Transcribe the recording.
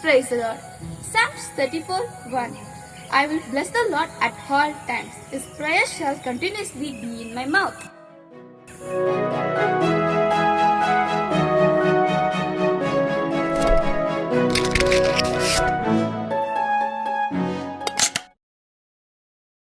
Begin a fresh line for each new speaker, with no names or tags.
Praise the Lord. Psalms 34 1. I will bless the Lord at all times. His prayer shall continuously be in my mouth.